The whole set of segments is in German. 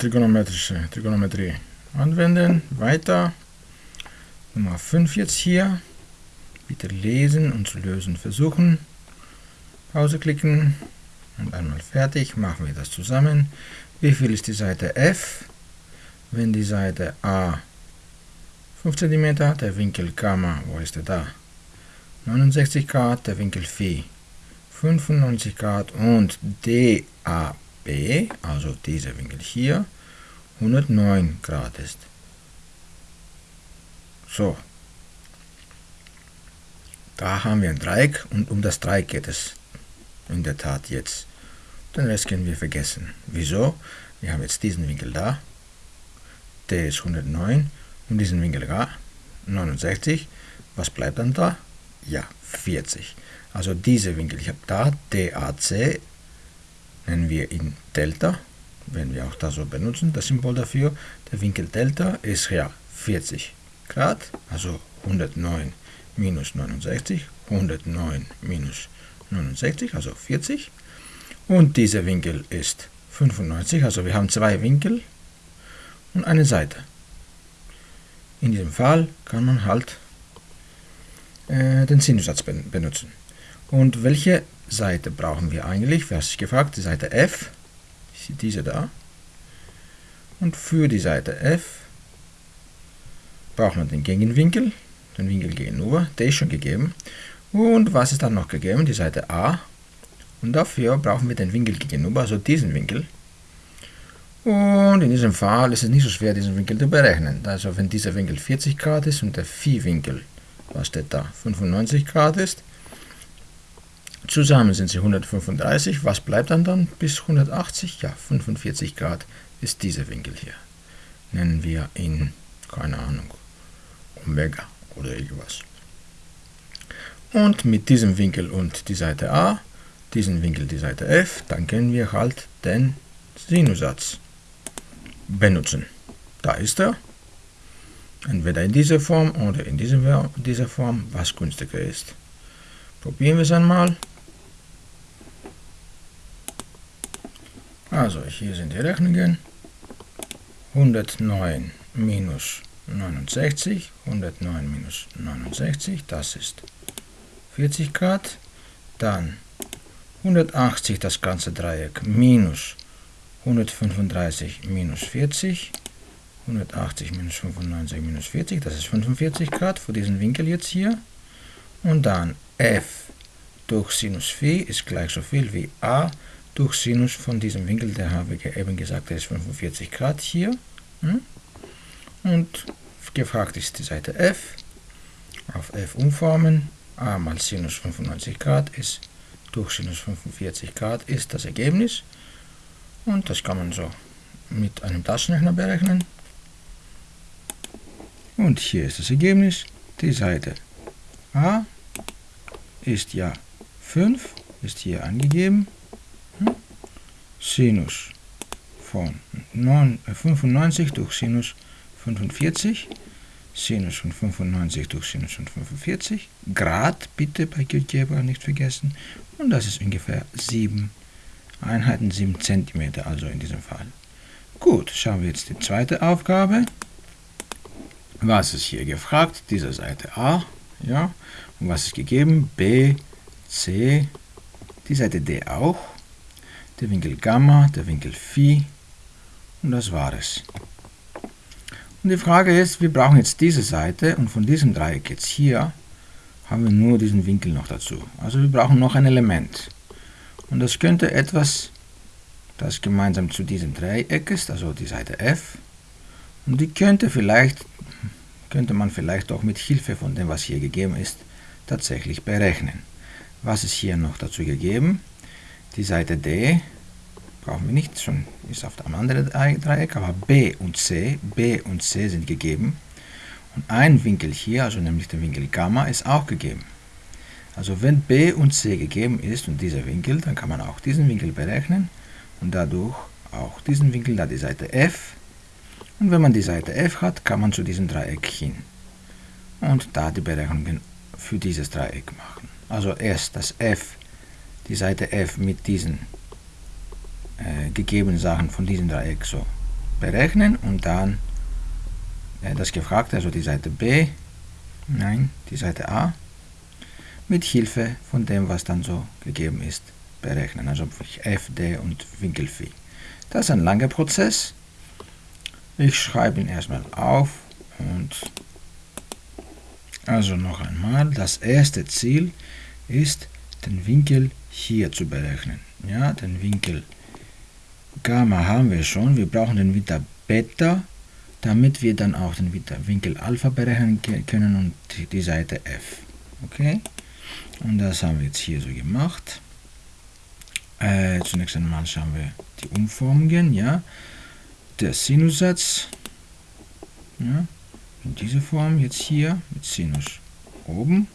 trigonometrische Trigonometrie anwenden. Weiter. Nummer 5 jetzt hier. Bitte lesen und zu lösen versuchen. Pause klicken und einmal fertig. Machen wir das zusammen. Wie viel ist die Seite F? Wenn die Seite A 5 cm, der Winkel Gamma, wo ist der da? 69 Grad, der Winkel Phi 95 Grad und DAB, also dieser Winkel hier, 109 Grad ist. So, da haben wir ein Dreieck und um das Dreieck geht es in der Tat jetzt. Den Rest können wir vergessen. Wieso? Wir haben jetzt diesen Winkel da, der ist 109 und diesen Winkel da, 69. Was bleibt dann da? Ja, 40. Also dieser Winkel, ich habe da DAC, nennen wir ihn Delta, wenn wir auch das so benutzen, das Symbol dafür. Der Winkel Delta ist ja 40 Grad, also 109 minus 69, 109 minus 69, also 40. Und dieser Winkel ist 95, also wir haben zwei Winkel und eine Seite. In diesem Fall kann man halt äh, den Sinussatz benutzen. Und welche Seite brauchen wir eigentlich? Wer hat sich gefragt? Die Seite F, diese da. Und für die Seite F brauchen wir den Gegenwinkel, den Winkel gegenüber, der ist schon gegeben. Und was ist dann noch gegeben? Die Seite A. Und dafür brauchen wir den Winkel gegenüber, also diesen Winkel. Und in diesem Fall ist es nicht so schwer, diesen Winkel zu berechnen. Also wenn dieser Winkel 40 Grad ist und der Phi-Winkel, was steht da, 95 Grad ist, Zusammen sind sie 135. Was bleibt dann dann bis 180? Ja, 45 Grad ist dieser Winkel hier. Nennen wir ihn, keine Ahnung, Omega oder irgendwas. Und mit diesem Winkel und die Seite A, diesen Winkel die Seite F, dann können wir halt den Sinussatz benutzen. Da ist er. Entweder in dieser Form oder in dieser Form, was günstiger ist. Probieren wir es einmal. Also hier sind die Rechnungen. 109 minus 69, 109 minus 69, das ist 40 Grad. Dann 180 das ganze Dreieck minus 135 minus 40. 180 minus 95 minus 40, das ist 45 Grad für diesen Winkel jetzt hier. Und dann f durch Sinus phi ist gleich so viel wie a durch Sinus von diesem Winkel, der habe ich eben gesagt, der ist 45 Grad hier. Hm? Und gefragt ist die Seite f. Auf f umformen. a mal Sinus 95 Grad ist durch Sinus 45 Grad ist das Ergebnis. Und das kann man so mit einem Taschenrechner berechnen. Und hier ist das Ergebnis. Die Seite a ist ja 5, ist hier angegeben. Sinus von 95 äh, durch Sinus 45, Sinus von 95 durch Sinus von 45, Grad bitte bei GeoGebra nicht vergessen, und das ist ungefähr 7 Einheiten, 7 cm, also in diesem Fall. Gut, schauen wir jetzt die zweite Aufgabe. Was ist hier gefragt? Diese Seite A, ja, und was ist gegeben? B, C, die Seite D auch der Winkel Gamma, der Winkel Phi und das war es. Und die Frage ist, wir brauchen jetzt diese Seite und von diesem Dreieck jetzt hier haben wir nur diesen Winkel noch dazu. Also wir brauchen noch ein Element. Und das könnte etwas, das gemeinsam zu diesem Dreieck ist, also die Seite F. Und die könnte vielleicht, könnte man vielleicht auch mit Hilfe von dem, was hier gegeben ist, tatsächlich berechnen. Was ist hier noch dazu gegeben? Die Seite D brauchen wir nicht, schon ist auf dem anderen Dreieck, aber B und C, B und C sind gegeben. Und ein Winkel hier, also nämlich der Winkel Gamma, ist auch gegeben. Also wenn B und C gegeben ist und dieser Winkel, dann kann man auch diesen Winkel berechnen und dadurch auch diesen Winkel, da die Seite F. Und wenn man die Seite F hat, kann man zu diesem Dreieck hin und da die Berechnungen für dieses Dreieck machen. Also erst das F die Seite f mit diesen äh, gegebenen Sachen von diesem Dreieck so berechnen und dann äh, das Gefragte, also die Seite B, nein, die Seite A, mit Hilfe von dem, was dann so gegeben ist, berechnen. Also f, d und Winkel Phi. Das ist ein langer Prozess. Ich schreibe ihn erstmal auf und also noch einmal, das erste Ziel ist, den Winkel hier zu berechnen. Ja, den Winkel Gamma haben wir schon. Wir brauchen den Winkel Beta, damit wir dann auch den Winkel Alpha berechnen können und die Seite F. Okay? Und das haben wir jetzt hier so gemacht. Äh, zunächst einmal schauen wir die Umformungen. Ja? Der Sinussatz. Ja? In dieser Form jetzt hier mit Sinus oben.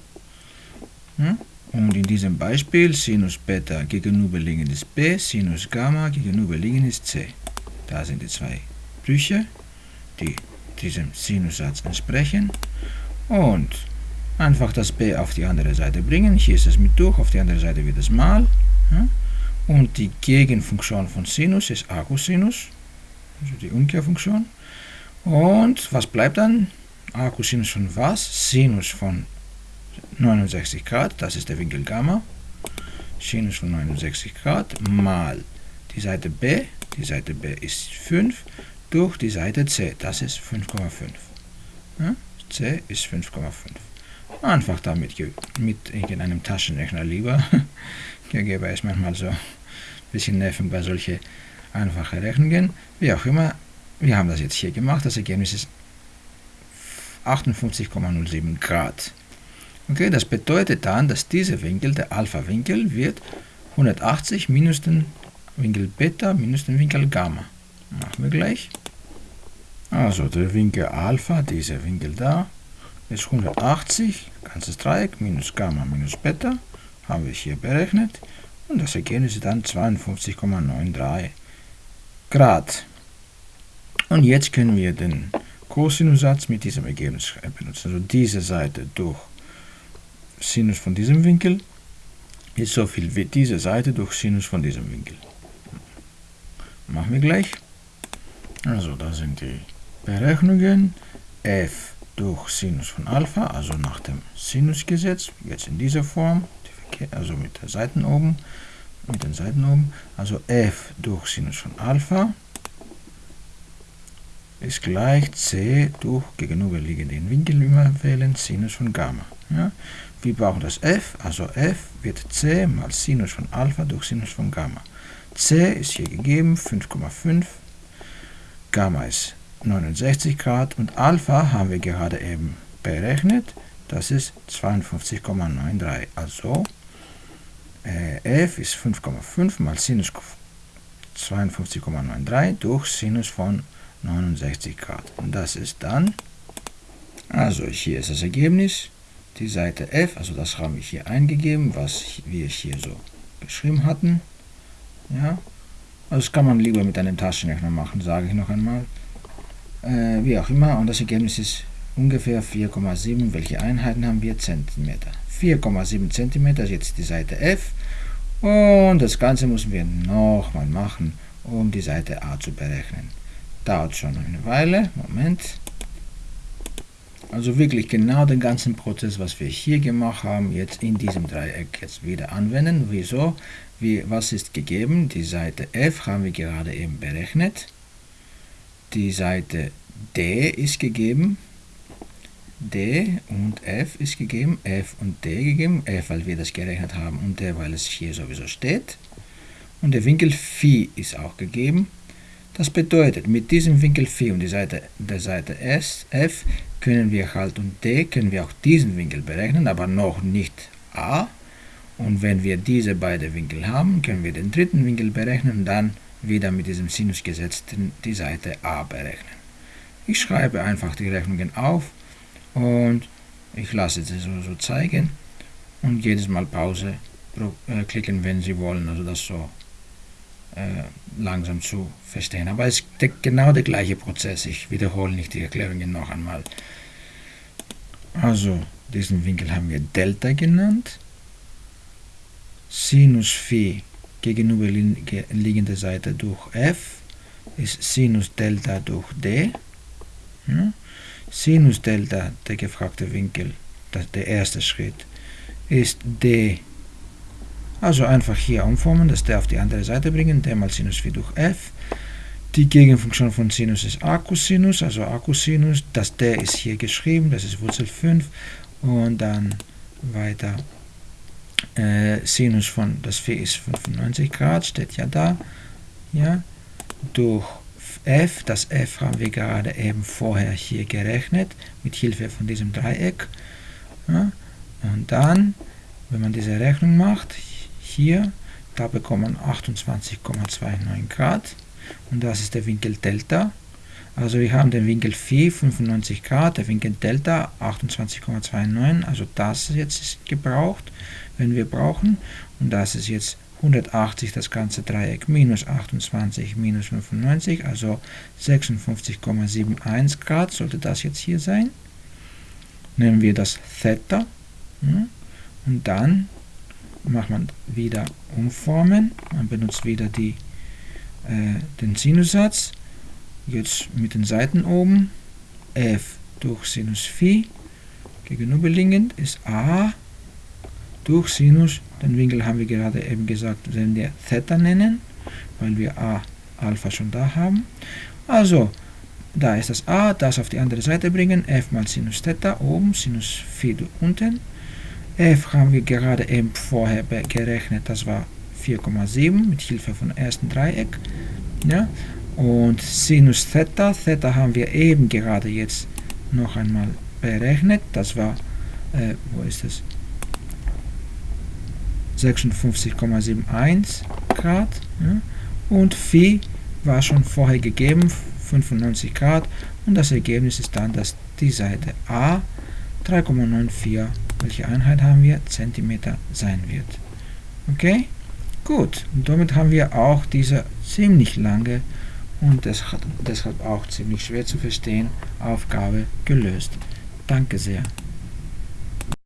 Ja? Und in diesem Beispiel Sinus Beta gegenüberliegend ist B, Sinus Gamma gegenüberliegend ist C. Da sind die zwei Brüche, die diesem Sinussatz entsprechen. Und einfach das B auf die andere Seite bringen. Hier ist es mit durch, auf die andere Seite wird es mal. Und die Gegenfunktion von Sinus ist Arcosinus, also die Umkehrfunktion. Und was bleibt dann? Arcosinus von was? Sinus von 69 Grad, das ist der Winkel Gamma, Sinus von 69 Grad, mal die Seite B, die Seite B ist 5, durch die Seite C, das ist 5,5. Ja? C ist 5,5. Einfach damit mit irgendeinem Taschenrechner lieber. GGB ist manchmal so ein bisschen nervig bei solchen einfachen Rechnungen. Wie auch immer, wir haben das jetzt hier gemacht. Das Ergebnis ist 58,07 Grad. Okay, das bedeutet dann, dass dieser Winkel, der Alpha-Winkel, wird 180 minus den Winkel Beta minus den Winkel Gamma. Machen wir gleich. Also der Winkel Alpha, dieser Winkel da, ist 180, ganzes Dreieck, minus Gamma minus Beta, haben wir hier berechnet. Und das Ergebnis ist dann 52,93 Grad. Und jetzt können wir den Cosinussatz mit diesem Ergebnis benutzen. Also diese Seite durch Sinus von diesem Winkel ist so viel wie diese Seite durch Sinus von diesem Winkel. Machen wir gleich. Also da sind die Berechnungen. f durch Sinus von Alpha, also nach dem Sinusgesetz, jetzt in dieser Form, also mit der Seiten oben, mit den Seiten oben, also f durch Sinus von Alpha ist gleich c durch gegenüberliegenden Winkel immer wählen, Sinus von Gamma. Ja? Wir brauchen das f, also f wird c mal Sinus von Alpha durch Sinus von Gamma. c ist hier gegeben, 5,5, Gamma ist 69 Grad und Alpha haben wir gerade eben berechnet, das ist 52,93. Also äh, f ist 5,5 mal Sinus 52,93 durch Sinus von 69 Grad. Und das ist dann, also hier ist das Ergebnis, die Seite F, also das haben wir hier eingegeben, was wir hier so geschrieben hatten. Ja, also das kann man lieber mit einem Taschenrechner machen, sage ich noch einmal. Äh, wie auch immer, und das Ergebnis ist ungefähr 4,7. Welche Einheiten haben wir? Zentimeter. 4,7 Zentimeter ist jetzt die Seite F. Und das Ganze müssen wir nochmal machen, um die Seite A zu berechnen. Dauert schon eine Weile. Moment. Also wirklich genau den ganzen Prozess, was wir hier gemacht haben, jetzt in diesem Dreieck jetzt wieder anwenden. Wieso? Wie, was ist gegeben? Die Seite F haben wir gerade eben berechnet. Die Seite D ist gegeben. D und F ist gegeben. F und D gegeben. F, weil wir das gerechnet haben und D, weil es hier sowieso steht. Und der Winkel Phi ist auch gegeben. Das bedeutet, mit diesem Winkel Phi und die Seite, der Seite S, F können wir halt und D können wir auch diesen Winkel berechnen, aber noch nicht A. Und wenn wir diese beiden Winkel haben, können wir den dritten Winkel berechnen und dann wieder mit diesem Sinusgesetz die Seite A berechnen. Ich schreibe einfach die Rechnungen auf und ich lasse sie so, so zeigen und jedes Mal Pause äh, klicken, wenn Sie wollen, also das so langsam zu verstehen. Aber es ist genau der gleiche Prozess. Ich wiederhole nicht die Erklärungen noch einmal. Also, diesen Winkel haben wir Delta genannt. Sinus Phi gegenüberliegende Seite durch f ist Sinus Delta durch d. Ja? Sinus Delta, der gefragte Winkel, der erste Schritt, ist d. Also einfach hier umformen, das d auf die andere Seite bringen, d mal Sinus phi durch f. Die Gegenfunktion von Sinus ist Akkusinus, also Akkusinus. Das d ist hier geschrieben, das ist Wurzel 5. Und dann weiter äh, Sinus von, das phi ist 95 Grad, steht ja da. Ja, durch f, das f haben wir gerade eben vorher hier gerechnet, mit Hilfe von diesem Dreieck. Ja, und dann, wenn man diese Rechnung macht, hier, da bekommt man 28,29 Grad und das ist der Winkel Delta. Also wir haben den Winkel Phi 95 Grad, der Winkel Delta 28,29, also das jetzt ist gebraucht, wenn wir brauchen. Und das ist jetzt 180 das ganze Dreieck minus 28 minus 95, also 56,71 Grad sollte das jetzt hier sein. Nehmen wir das Theta hm, und dann macht man wieder umformen, man benutzt wieder die, äh, den Sinussatz, jetzt mit den Seiten oben, f durch Sinus Phi, gegenüberliegend ist a. Durch Sinus, den Winkel haben wir gerade eben gesagt, werden wir Theta nennen, weil wir a Alpha schon da haben. Also, da ist das a, das auf die andere Seite bringen, f mal Sinus Theta oben, Sinus Phi unten. F haben wir gerade eben vorher gerechnet, das war 4,7 mit Hilfe von ersten Dreieck. Ja? Und Sinus Theta, Theta haben wir eben gerade jetzt noch einmal berechnet, das war, äh, wo ist das? 56,71 Grad. Ja? Und Phi war schon vorher gegeben, 95 Grad. Und das Ergebnis ist dann, dass die Seite A 3,94, welche Einheit haben wir? Zentimeter sein wird. Okay? Gut. Und damit haben wir auch diese ziemlich lange und deshalb auch ziemlich schwer zu verstehen Aufgabe gelöst. Danke sehr.